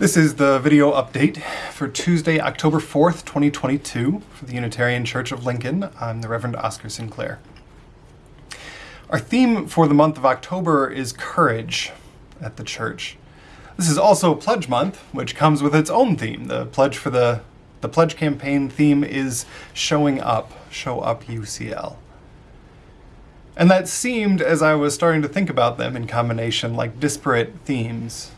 This is the video update for Tuesday, October 4th, 2022 for the Unitarian Church of Lincoln. I'm the Reverend Oscar Sinclair. Our theme for the month of October is courage at the church. This is also Pledge Month, which comes with its own theme. The pledge for the the pledge campaign theme is showing up, show up UCL. And that seemed, as I was starting to think about them in combination, like disparate themes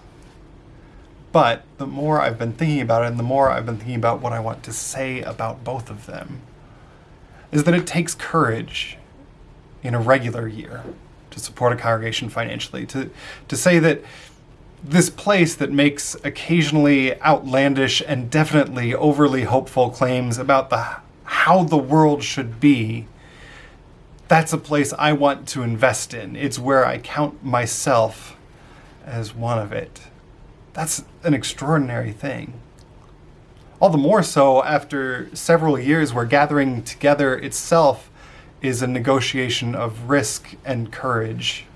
but the more I've been thinking about it and the more I've been thinking about what I want to say about both of them, is that it takes courage in a regular year to support a congregation financially, to, to say that this place that makes occasionally outlandish and definitely overly hopeful claims about the how the world should be, that's a place I want to invest in. It's where I count myself as one of it. That's an extraordinary thing. All the more so after several years where gathering together itself is a negotiation of risk and courage.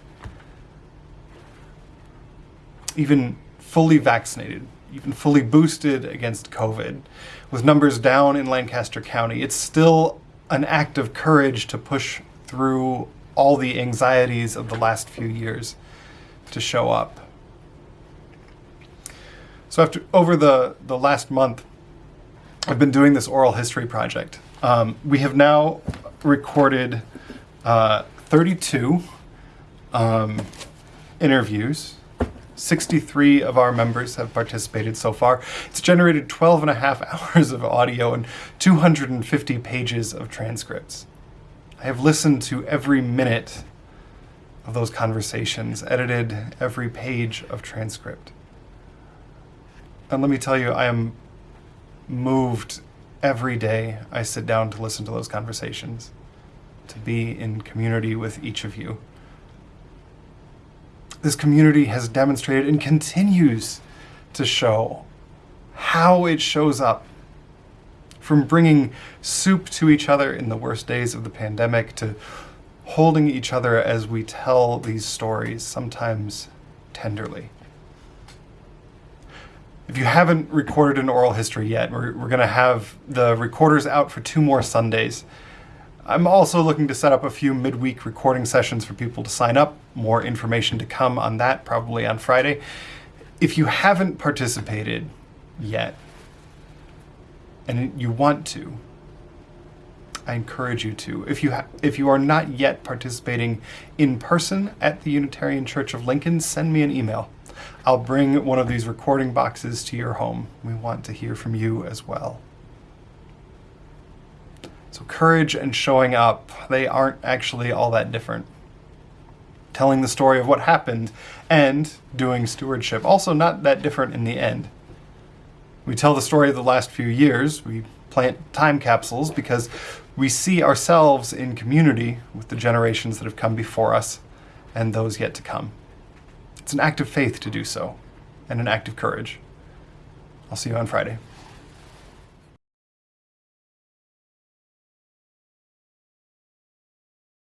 Even fully vaccinated, even fully boosted against COVID, with numbers down in Lancaster County, it's still an act of courage to push through all the anxieties of the last few years to show up. So after over the, the last month, I've been doing this oral history project. Um, we have now recorded uh, 32 um, interviews. 63 of our members have participated so far. It's generated 12 and a half hours of audio and 250 pages of transcripts. I have listened to every minute of those conversations, edited every page of transcript. And let me tell you, I am moved every day I sit down to listen to those conversations, to be in community with each of you. This community has demonstrated and continues to show how it shows up from bringing soup to each other in the worst days of the pandemic to holding each other as we tell these stories, sometimes tenderly. If you haven't recorded an oral history yet, we're, we're going to have the recorders out for two more Sundays. I'm also looking to set up a few midweek recording sessions for people to sign up. More information to come on that probably on Friday. If you haven't participated yet, and you want to, I encourage you to. If you if you are not yet participating in person at the Unitarian Church of Lincoln, send me an email. I'll bring one of these recording boxes to your home. We want to hear from you as well. So courage and showing up, they aren't actually all that different. Telling the story of what happened and doing stewardship, also not that different in the end. We tell the story of the last few years, we plant time capsules because we see ourselves in community with the generations that have come before us and those yet to come. It's an act of faith to do so, and an act of courage. I'll see you on Friday.